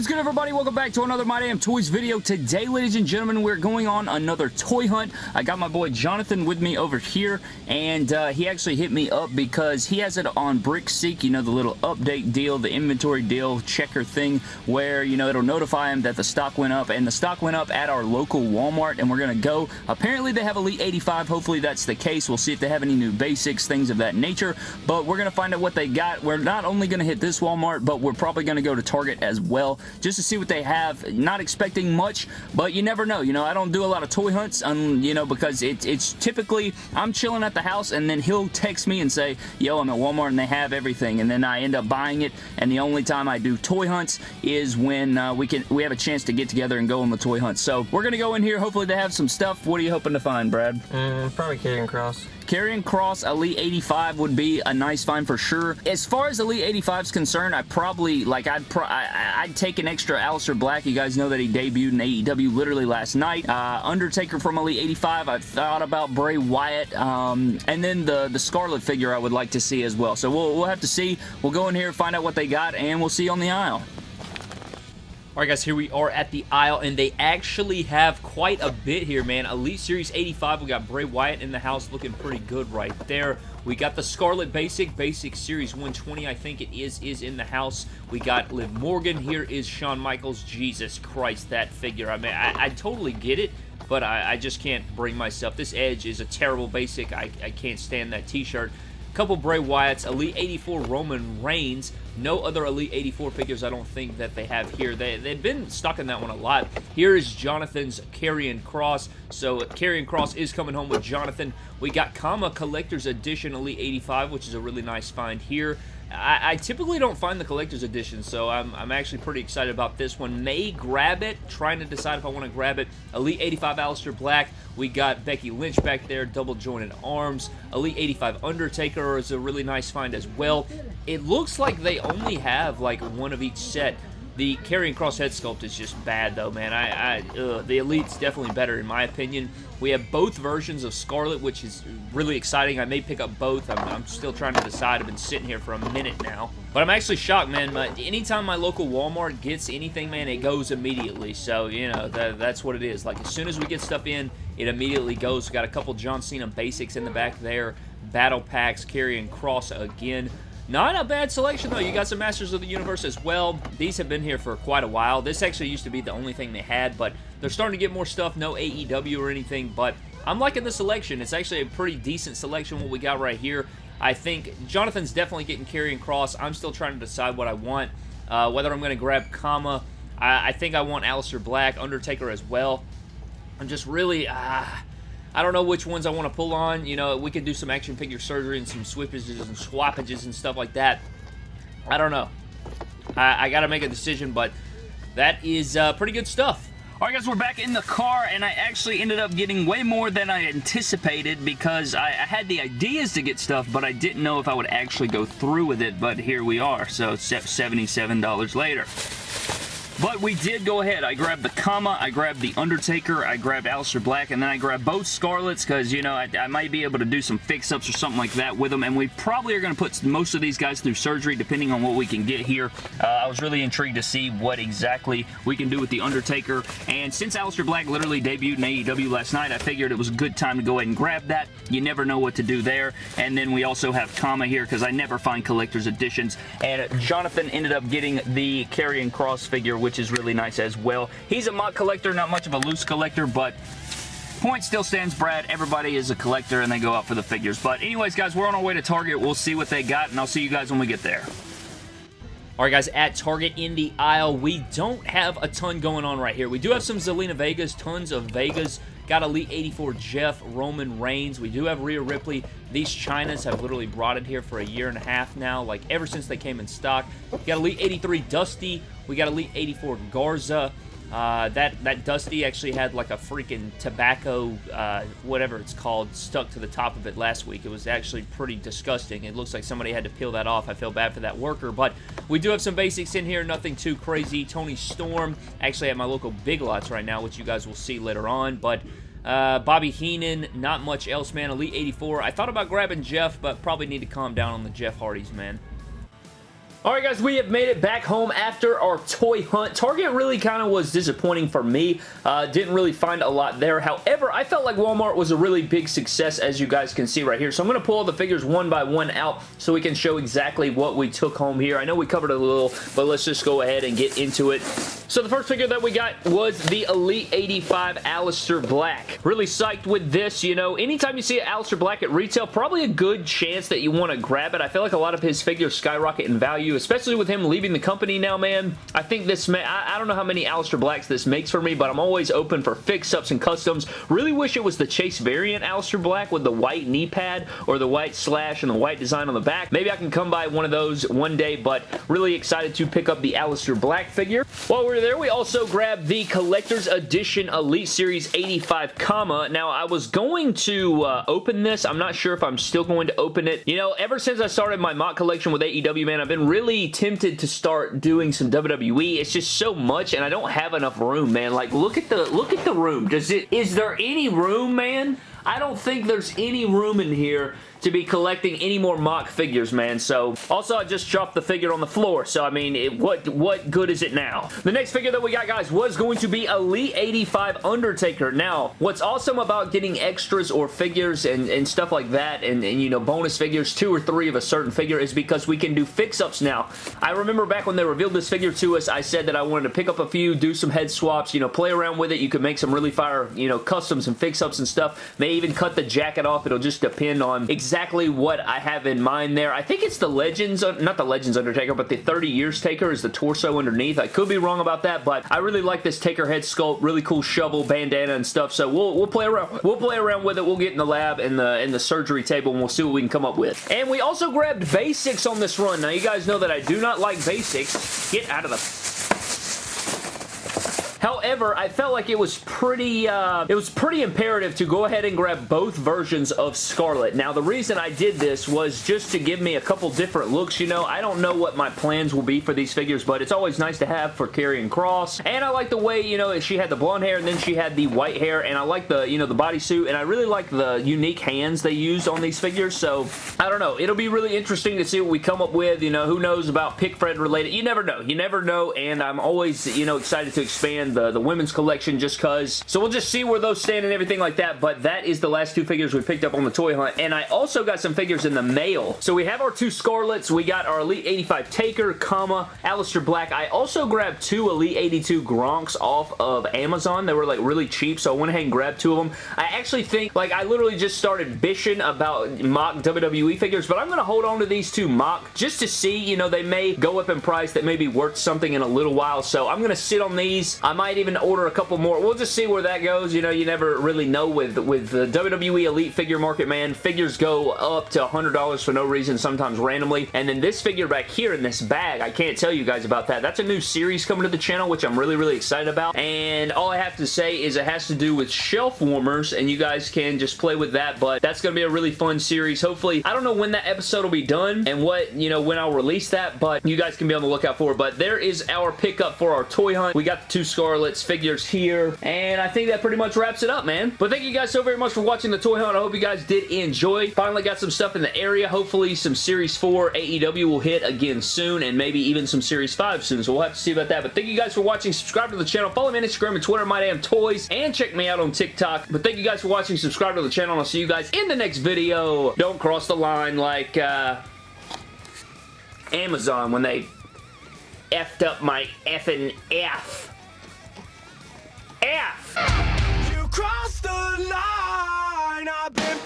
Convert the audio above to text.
is good, everybody? Welcome back to another My Damn Toys video. Today, ladies and gentlemen, we're going on another toy hunt. I got my boy Jonathan with me over here, and uh, he actually hit me up because he has it on BrickSeek, you know, the little update deal, the inventory deal checker thing, where, you know, it'll notify him that the stock went up, and the stock went up at our local Walmart, and we're going to go. Apparently, they have Elite 85. Hopefully, that's the case. We'll see if they have any new basics, things of that nature, but we're going to find out what they got. We're not only going to hit this Walmart, but we're probably going to go to Target as well just to see what they have. Not expecting much, but you never know. You know, I don't do a lot of toy hunts, um, you know, because it, it's typically, I'm chilling at the house and then he'll text me and say, yo, I'm at Walmart and they have everything. And then I end up buying it. And the only time I do toy hunts is when uh, we can we have a chance to get together and go on the toy hunt. So we're going to go in here. Hopefully they have some stuff. What are you hoping to find, Brad? Mm, probably Karrion Kross. Karrion Kross Elite 85 would be a nice find for sure. As far as Elite 85 is concerned, I probably, like, I'd, pro I, would take an extra Aleister Black. You guys know that he debuted in AEW literally last night. Uh, Undertaker from Elite 85. I've thought about Bray Wyatt. Um, and then the, the Scarlett figure I would like to see as well. So we'll, we'll have to see. We'll go in here, find out what they got, and we'll see you on the aisle. Alright guys, here we are at the aisle, and they actually have quite a bit here, man. Elite Series 85, we got Bray Wyatt in the house looking pretty good right there. We got the Scarlett Basic, Basic Series 120, I think it is, is in the house. We got Liv Morgan. Here is Shawn Michaels. Jesus Christ, that figure. I mean, I, I totally get it, but I, I, just can't bring myself. This Edge is a terrible Basic. I, I can't stand that t-shirt couple Bray Wyatts, Elite 84 Roman Reigns. No other Elite 84 figures I don't think that they have here. They, they've been stuck in that one a lot. Here is Jonathan's Karrion Kross. So Karrion Kross is coming home with Jonathan. We got Kama Collector's Edition Elite 85, which is a really nice find here. I, I, typically don't find the collector's edition, so I'm, I'm, actually pretty excited about this one. May grab it, trying to decide if I want to grab it. Elite 85 Aleister Black. We got Becky Lynch back there, double jointed arms. Elite 85 Undertaker is a really nice find as well. It looks like they only have like one of each set. The Karrion Kross head sculpt is just bad, though, man. I, I The Elite's definitely better, in my opinion. We have both versions of Scarlett, which is really exciting. I may pick up both. I'm, I'm still trying to decide. I've been sitting here for a minute now. But I'm actually shocked, man. But anytime my local Walmart gets anything, man, it goes immediately. So, you know, that, that's what it is. Like, as soon as we get stuff in, it immediately goes. We got a couple John Cena basics in the back there. Battle packs, Karrion Kross again. Not a bad selection, though. You got some Masters of the Universe as well. These have been here for quite a while. This actually used to be the only thing they had, but they're starting to get more stuff. No AEW or anything, but I'm liking the selection. It's actually a pretty decent selection, what we got right here. I think Jonathan's definitely getting Karrion Kross. I'm still trying to decide what I want. Uh, whether I'm going to grab Kama. I, I, think I want Aleister Black, Undertaker as well. I'm just really... Uh, I don't know which ones I want to pull on. You know, we could do some action figure surgery and some swippages and swappages and stuff like that. I don't know. I, I got to make a decision, but that is uh, pretty good stuff. Alright guys, we're back in the car, and I actually ended up getting way more than I anticipated because I, I, had the ideas to get stuff, but I didn't know if I would actually go through with it, but here we are, so $77 later. But we did go ahead. I grabbed the Kama, I grabbed the Undertaker, I grabbed Aleister Black, and then I grabbed both Scarletts because, you know, I, I, might be able to do some fix-ups or something like that with them, and we probably are going to put most of these guys through surgery depending on what we can get here. Uh, I was really intrigued to see what exactly we can do with the Undertaker, and since Aleister Black literally debuted in AEW last night, I figured it was a good time to go ahead and grab that. You never know what to do there, and then we also have Kama here because I never find collector's editions, and Jonathan ended up getting the Karrion Kross figure, which which is really nice as well. He's a MOC collector, not much of a loose collector, but point still stands, Brad. Everybody is a collector, and they go out for the figures. But anyways, guys, we're on our way to Target. We'll see what they got, and I'll see you guys when we get there. Alright guys, at Target in the aisle, we don't have a ton going on right here. We do have some Zelina Vegas, tons of Vegas. Got Elite 84 Jeff, Roman Reigns. We do have Rhea Ripley. These Chynas have literally brought it here for a year and a half now, like ever since they came in stock. Got Elite 83 Dusty. We got Elite 84 Garza. Uh, that, that Dusty actually had like a freaking tobacco, uh, whatever it's called, stuck to the top of it last week. It was actually pretty disgusting. It looks like somebody had to peel that off. I feel bad for that worker, but we do have some basics in here, nothing too crazy. Toni Storm, actually at my local Big Lots right now, which you guys will see later on, but uh, Bobby Heenan, not much else, man. Elite 84. I thought about grabbing Jeff, but probably need to calm down on the Jeff Hardys, man. Alright guys, we have made it back home after our toy hunt. Target really kind of was disappointing for me. Uh, didn't really find a lot there. However, I felt like Walmart was a really big success as you guys can see right here. So I'm going to pull all the figures one by one out so we can show exactly what we took home here. I know we covered a little, but let's just go ahead and get into it. So the first figure that we got was the Elite 85 Aleister Black. Really psyched with this, you know. Anytime you see an Aleister Black at retail, probably a good chance that you want to grab it. I feel like a lot of his figures skyrocket in value, especially with him leaving the company now, man. I think this, I, I don't know how many Aleister Blacks this makes for me, but I'm always open for fix-ups and customs. Really wish it was the Chase variant Aleister Black with the white knee pad or the white slash and the white design on the back. Maybe I can come by one of those one day, but really excited to pick up the Aleister Black figure. While we're there, we also grabbed the Collector's Edition Elite Series 85 Kama. Now, I was going to uh, open this. I'm not sure if I'm still going to open it. You know, ever since I started my MOC collection with AEW, man, I've been really tempted to start doing some WWE. It's just so much, and I don't have enough room, man. Like, look at the look at the room. Does it? Is there any room, man? I don't think there's any room in here to be collecting any more MOC figures, man. So, also, I just dropped the figure on the floor. So, I mean, it, what, what good is it now? The next figure that we got, guys, was going to be Elite 85 Undertaker. Now, what's awesome about getting extras or figures and, and stuff like that, and, and, you know, bonus figures, two or three of a certain figure, is because we can do fix-ups now. I remember back when they revealed this figure to us, I said that I wanted to pick up a few, do some head swaps, you know, play around with it. You could make some really fire, you know, customs and fix-ups and stuff. May even cut the jacket off. It'll just depend on exactly what I have in mind there. I think it's the Legends, not the Legends Undertaker, but the 30 Years Taker is the torso underneath. I could be wrong about that, but I really like this Taker head sculpt. Really cool shovel, bandana, and stuff. So we'll we'll play around. We'll play around with it. We'll get in the lab and the in the surgery table, and we'll see what we can come up with. And we also grabbed basics on this run. Now you guys know that I do not like basics. Get out of the However, I felt like it was pretty, uh, it was pretty imperative to go ahead and grab both versions of Scarlett. Now, the reason I did this was just to give me a couple different looks, you know. I don't know what my plans will be for these figures, but it's always nice to have for Karrion Kross. And I like the way, you know, she had the blonde hair and then she had the white hair, and I like the, you know, the bodysuit, and I really like the unique hands they used on these figures, so I don't know. It'll be really interesting to see what we come up with, you know, who knows about Pick Fred related. You never know. You never know, and I'm always, you know, excited to expand the, the women's collection just because. So we'll just see where those stand and everything like that, but that is the last two figures we picked up on the toy hunt, and I also got some figures in the mail. So we have our two Scarletts, we got our Elite 85 Taker, Kama, Aleister Black. I also grabbed two Elite 82 Gronks off of Amazon. They were like really cheap, so I went ahead and grabbed two of them. I actually think, like, I literally just started bishing about MOC WWE figures, but I'm going to hold on to these two MOC just to see, you know, they may go up in price that may be worth something in a little while, so I'm going to sit on these. I'm might even order a couple more. We'll just see where that goes. You know, you never really know with, with the WWE Elite figure market, man. Figures go up to $100 for no reason, sometimes randomly. And then this figure back here in this bag, I can't tell you guys about that. That's a new series coming to the channel, which I'm really, really excited about. And all I have to say is it has to do with shelf warmers, and you guys can just play with that, but that's going to be a really fun series. Hopefully, I don't know when that episode will be done and what, you know, when I'll release that, but you guys can be on the lookout for it. But there is our pickup for our toy hunt. We got the two Scar Scarlett's figures here. And I think that pretty much wraps it up, man. But thank you guys so very much for watching the toy hunt. I hope you guys did enjoy. Finally got some stuff in the area. Hopefully some Series 4 AEW will hit again soon and maybe even some Series 5 soon. So we'll have to see about that. But thank you guys for watching. Subscribe to the channel. Follow me on Instagram and Twitter, My Damn Toys. And check me out on TikTok. But thank you guys for watching. Subscribe to the channel. And I'll see you guys in the next video. Don't cross the line like uh, Amazon when they effed up my effing F. You crossed the line. I've been